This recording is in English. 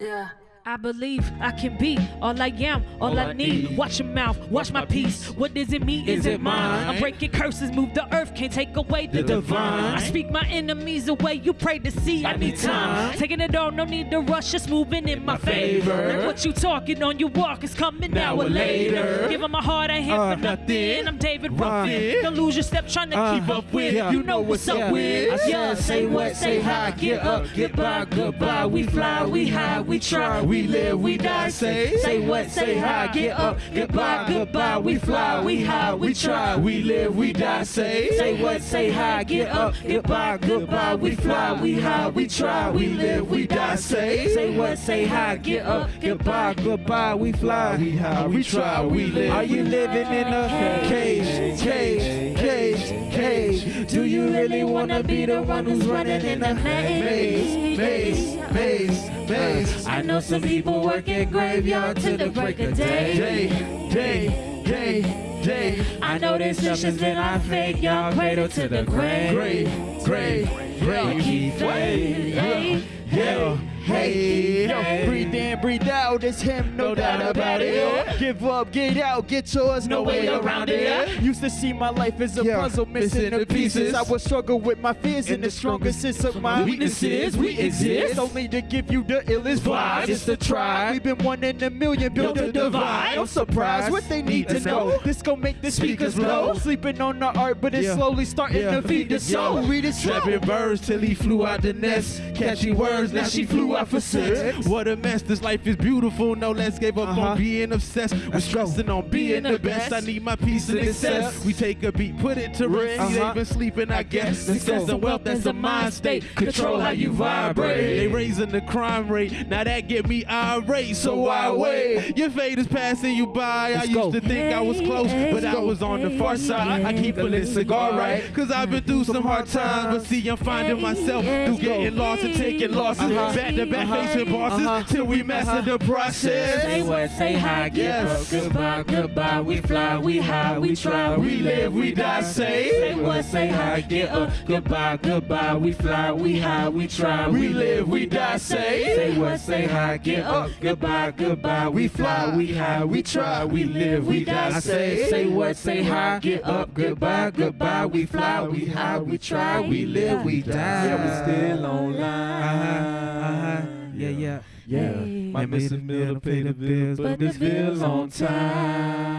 Yeah. I believe I can be all I am, all, All I, I need. need. Watch your mouth, watch my peace. What does it mean? Is, Is it mine? I'm breaking curses, move the earth, can't take away the, The divine. divine. I speak my enemies away, you pray to see. I, I need time. time. Taking it all, no need to rush, just moving in my, my favor. favor. Like what you talking on, your walk is coming now, Now or later. later. Give my heart, I hit Uh, for nothing. I'm David Ruffin. Don't lose your step trying to uh, keep up with. yeah. You know what's up Yeah. with. I Yeah, say what, say hi, get up, get by, goodbye. We fly, we high, we try, we live, we die. Say, say what, say hi, get up, goodbye, goodbye. We fly, we high, we try, we live, we die. Say, say what, say hi, get up, get by, goodbye. We fly, we high, we try, we live, we die. Say, say what, say hi, get up, get by, goodbye. We fly, we high, we try, we live. Are you living in a cage, cage, cage, cage? Do you really wanna be the one who's running in a maze, maze, maze, maze? I know some people work at graveyard to the break of day, day, day, day, day. I know this decisions that I fake, y'all cradle to the grave, grave, grave, grave. Keep faith, yeah, yeah. Hey, yo, breathe in, breathe out, it's him, no doubt about it. yo. Give up, get out, get yours, no way around it. Used to see my life as a Yeah, puzzle, missing the pieces. I would struggle with my fears, and the strongest sense of my Weaknesses, we exist. Only to give you the illest vibes. It's the try. We've been one in a million, built a divide. I'm surprised what they need to know. This gon' make the speakers blow. Sleeping on the art, but it's Yeah. slowly starting Yeah. to feed the soul. Read it slow. Trapping birds till he flew out the nest. Catchy words, now she flew out for sex. What a mess, this life is beautiful. No less gave up Uh-huh. on being obsessed. We're stressing on being the best. I need my peace and success. We take a beat, put it to rest. Uh-huh. They've been sleeping, I guess. Let's Success go. and wealth, that's a mind state. Control how you vibrate. They raising the crime rate. Now that get me irate, so why wait? Your fate is passing you by. I Let's used go. to think I was close, but I was on the far side. I keep a lit cigar right, cause I've been through some hard times. But see, I'm finding myself through getting lost and taking losses. Uh-huh. Back to back Uh-huh. facing bosses Uh-huh. till we master the process. Say what, say hi, get Yes. up, goodbye, goodbye. We fly, we high, we try, we live, we die. Say, say what, say hi, get up, goodbye, goodbye. We fly, we high, we try, we live, we die. Say, say what, say hi, get up, goodbye, goodbye. We fly, we high, we try, we live, we die. Say, say what, say hi, get up, goodbye, goodbye. We fly, we high, we try, we live, we die. Yeah, we still online. Uh-huh, uh-huh. Yeah. Hey. Might miss a meal to pay the bills, but this bill's on. Time.